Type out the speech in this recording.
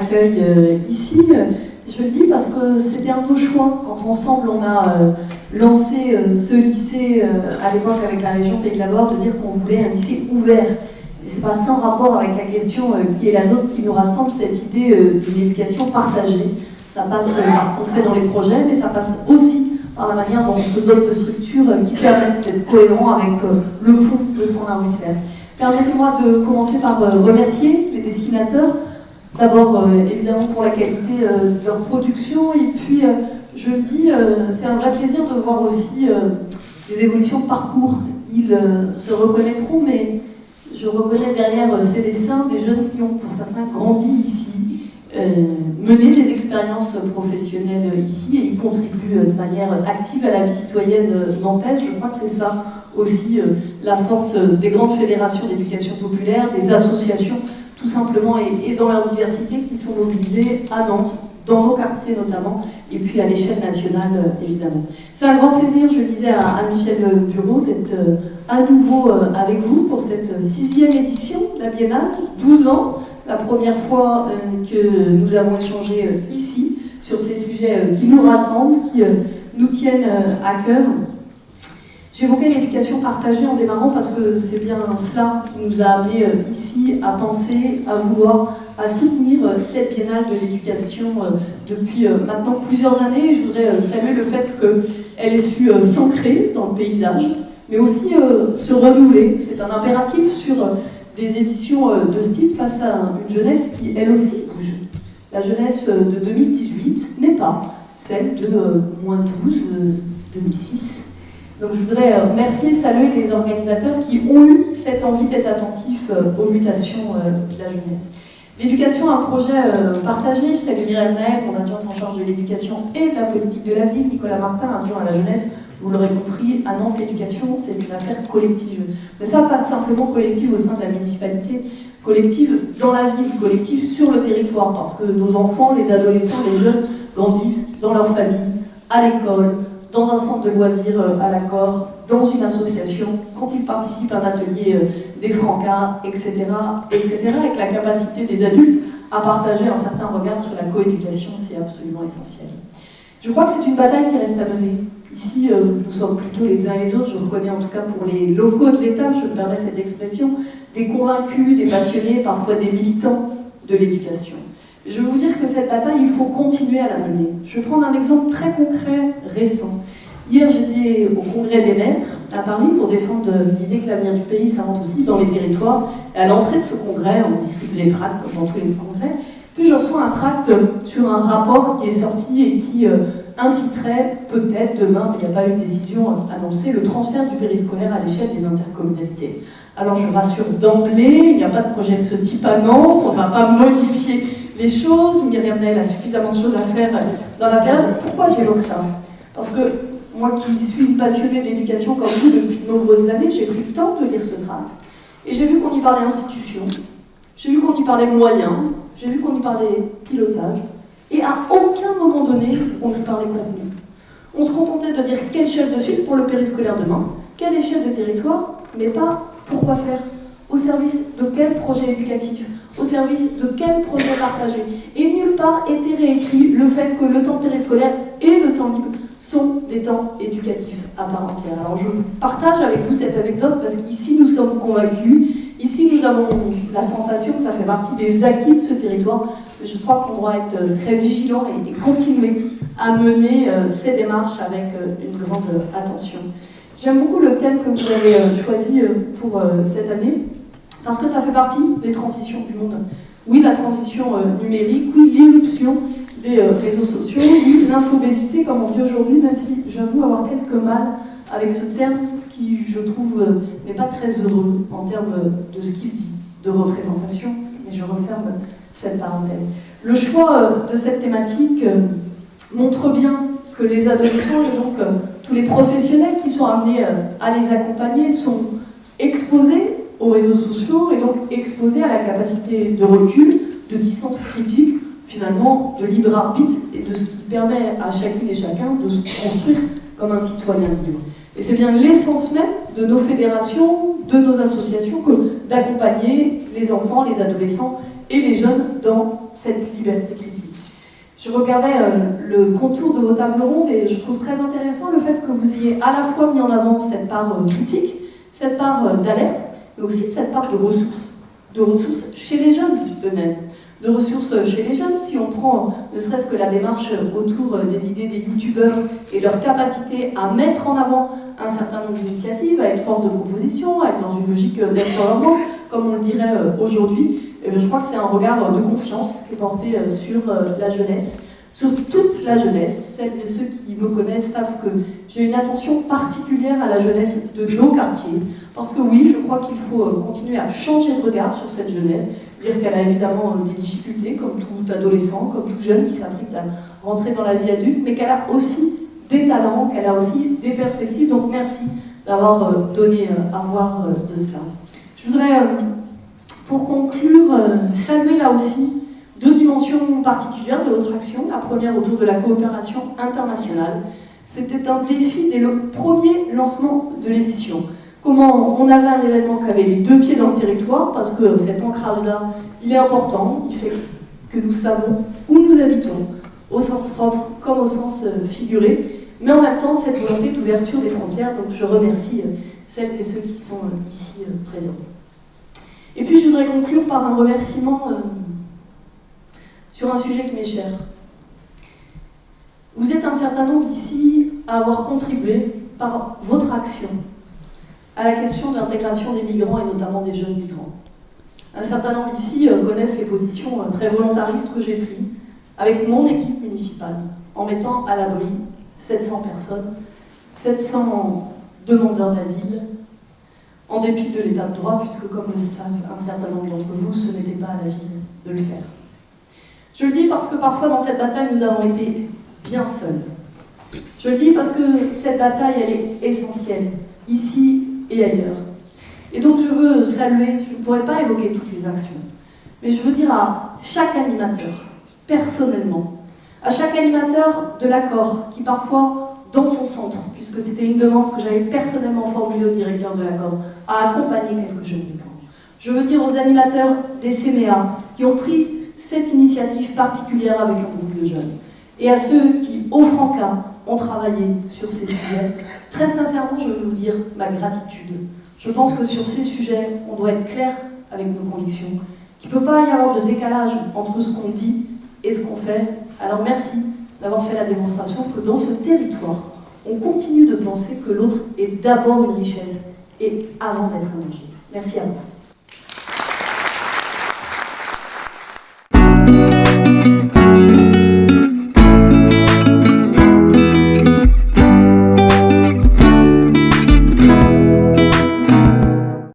accueil ici. Je le dis parce que c'était un beau choix. Quand ensemble on a lancé ce lycée à l'époque avec la région Pays de la Loire, de dire qu'on voulait un lycée ouvert. C'est pas sans rapport avec la question qui est la nôtre qui nous rassemble, cette idée d'une éducation partagée. Ça passe par ce qu'on fait dans les projets, mais ça passe aussi par la manière dont on se dote de structures qui permettent d'être cohérents avec le fond de ce qu'on a envie de faire. Permettez-moi de commencer par euh, remercier les dessinateurs, d'abord euh, évidemment pour la qualité euh, de leur production, et puis je le dis, c'est un vrai plaisir de voir aussi les évolutions de parcours. Ils se reconnaîtront, mais je reconnais derrière ces dessins des jeunes qui ont pour certains grandi ici, mené des expériences professionnelles ici et ils contribuent de manière active à la vie citoyenne nantaise. Je crois que c'est ça aussi euh, la force euh, des grandes fédérations d'éducation populaire, des associations, tout simplement, et, dans leur diversité, qui sont mobilisées à Nantes, dans nos quartiers notamment, et puis à l'échelle nationale, euh, évidemment. C'est un grand plaisir, je le disais à, Michel Bureau, d'être à nouveau avec vous pour cette sixième édition de la Biennale, 12 ans, la première fois que nous avons échangé ici sur ces sujets qui nous rassemblent, qui nous tiennent à cœur. J'évoquais l'éducation partagée en démarrant parce que c'est bien cela qui nous a amené euh, ici à penser, à vouloir, à soutenir euh, cette biennale de l'éducation euh, depuis maintenant plusieurs années. Je voudrais saluer le fait qu'elle ait su s'ancrer dans le paysage, mais aussi se renouveler. C'est un impératif sur des éditions de ce type face à une jeunesse qui, elle aussi, bouge. La jeunesse de 2018 n'est pas celle de moins 12, 2006 donc je voudrais euh, remercier, saluer les organisateurs qui ont eu cette envie d'être attentifs euh, aux mutations euh, de la jeunesse. L'éducation, un projet partagé, je salue Myriam Naël, mon adjointe en charge de l'éducation et de la politique de la ville, Nicolas Martin, adjoint à la jeunesse, vous l'aurez compris, à Nantes, l'éducation, c'est une affaire collective. Mais ça, pas simplement collective au sein de la municipalité, collective dans la ville, collective sur le territoire, parce que nos enfants, les adolescents, les jeunes grandissent dans leur famille, à l'école, dans un centre de loisirs euh, à l'accord, dans une association, quand ils participent à un atelier euh, des francas, etc., etc., avec la capacité des adultes à partager un certain regard sur la coéducation, c'est absolument essentiel. Je crois que c'est une bataille qui reste à mener. Ici, euh, nous sommes plutôt les uns et les autres, je reconnais en tout cas pour les locaux de l'État, je me permets cette expression, des convaincus, des passionnés, parfois des militants de l'éducation. Je veux vous dire que cette bataille, il faut continuer à la mener. Je vais prendre un exemple très concret, récent. Hier, j'étais au congrès des maires à Paris pour défendre l'idée que l'avenir du pays s'invente aussi dans les territoires. À l'entrée de ce congrès, on distribue les tracts comme dans tous les congrès. Puis je reçois un tract sur un rapport qui est sorti et qui euh, inciterait peut-être demain, mais il n'y a pas eu de décision annoncée, le transfert du périscolaire à l'échelle des intercommunalités. Alors je rassure d'emblée, il n'y a pas de projet de ce type à Nantes, on ne va pas modifier les choses, Myriam Nail a suffisamment de choses à faire dans la période. Pourquoi j'évoque ça? Parce que moi qui suis une passionnée d'éducation comme vous depuis de nombreuses années, j'ai pris le temps de lire ce tract. Et j'ai vu qu'on y parlait institution, j'ai vu qu'on y parlait moyens, j'ai vu qu'on y parlait pilotage, et à aucun moment donné, on y parlait contenu. On se contentait de dire quel chef de file pour le périscolaire demain, quel échelle de territoire, mais pas pourquoi faire, au service de quel projet éducatif, au service de quel projet partagé. Et nulle part était réécrit le fait que le temps périscolaire et le temps libre sont des temps éducatifs à part entière. Alors je partage avec vous cette anecdote parce qu'ici nous sommes convaincus, ici nous avons la sensation que ça fait partie des acquis de ce territoire. Je crois qu'on doit être très vigilant et, continuer à mener euh, ces démarches avec euh, une grande attention. J'aime beaucoup le thème que vous avez euh, choisi pour cette année, parce que ça fait partie des transitions du monde. Oui, la transition euh, numérique, oui, l'irruption des euh, réseaux sociaux, oui, l'infobésité, comme on dit aujourd'hui, même si j'avoue avoir quelques mal avec ce terme qui, je trouve, euh, n'est pas très heureux en termes de ce qu'il dit, de représentation, mais je referme cette parenthèse. Le choix de cette thématique montre bien que les adolescents et donc tous les professionnels qui sont amenés à les accompagner sont exposés aux réseaux sociaux et donc exposé à la capacité de recul, de distance critique, finalement de libre arbitre et de ce qui permet à chacune et chacun de se construire comme un citoyen libre. Et c'est bien l'essence même de nos fédérations, de nos associations, que d'accompagner les enfants, les adolescents et les jeunes dans cette liberté critique. Je regardais euh, le contour de vos tables rondes et je trouve très intéressant le fait que vous ayez à la fois mis en avant cette part euh, critique, cette part euh, d'alerte, mais aussi cette part de ressources, de ressources chez les jeunes eux-mêmes, de ressources chez les jeunes. Si on prend ne serait-ce que la démarche autour des idées des youtubeurs et leur capacité à mettre en avant un certain nombre d'initiatives, à être force de proposition, à être dans une logique d'empowerment, comme on le dirait aujourd'hui, et je crois que c'est un regard de confiance qui est porté euh, sur euh, la jeunesse, sur toute la jeunesse. Celles et ceux qui me connaissent savent que j'ai une attention particulière à la jeunesse de nos quartiers, parce que oui, je crois qu'il faut euh, continuer à changer de regard sur cette jeunesse, dire qu'elle a évidemment des difficultés, comme tout adolescent, comme tout jeune qui s'apprête à rentrer dans la vie adulte, mais qu'elle a aussi des talents, qu'elle a aussi des perspectives. Donc merci d'avoir donné à voir de cela. Je voudrais pour conclure, euh, saluer là aussi deux dimensions particulières de notre action. La première autour de la coopération internationale. C'était un défi dès le premier lancement de l'édition. Comment on avait un événement qui avait les deux pieds dans le territoire, parce que cet ancrage-là, il est important, il fait que nous savons où nous habitons, au sens propre comme au sens euh, figuré, mais en même temps cette volonté d'ouverture des frontières, donc je remercie euh, celles et ceux qui sont ici présents. Et puis je voudrais conclure par un remerciement euh, sur un sujet qui m'est cher. Vous êtes un certain nombre ici à avoir contribué par votre action à la question de l'intégration des migrants et notamment des jeunes migrants. Un certain nombre ici euh, connaissent les positions euh, très volontaristes que j'ai prises avec mon équipe municipale en mettant à l'abri 700 personnes, 700 demandeurs d'asile, en dépit de l'état de droit, puisque comme le savent un certain nombre d'entre vous, ce n'était pas à la ville de le faire. Je le dis parce que parfois dans cette bataille, nous avons été bien seuls. Je le dis parce que cette bataille, est essentielle, ici et ailleurs. Et donc je veux saluer, je ne pourrais pas évoquer toutes les actions, mais je veux dire à chaque animateur, personnellement, à chaque animateur de l'accord, qui parfois dans son centre, puisque c'était une demande que j'avais personnellement formulée au directeur de l'accord, à accompagner quelques jeunes. Je veux dire aux animateurs des CMEA qui ont pris cette initiative particulière avec un groupe de jeunes, et à ceux qui, au Franca, ont travaillé sur ces sujets. Très sincèrement, je veux vous dire ma gratitude. Je pense que sur ces sujets, on doit être clair avec nos convictions, qu'il ne peut pas y avoir de décalage entre ce qu'on dit et ce qu'on fait. Alors merci d'avoir fait la démonstration que dans ce territoire, on continue de penser que l'autre est d'abord une richesse et avant d'être un danger. Merci à vous.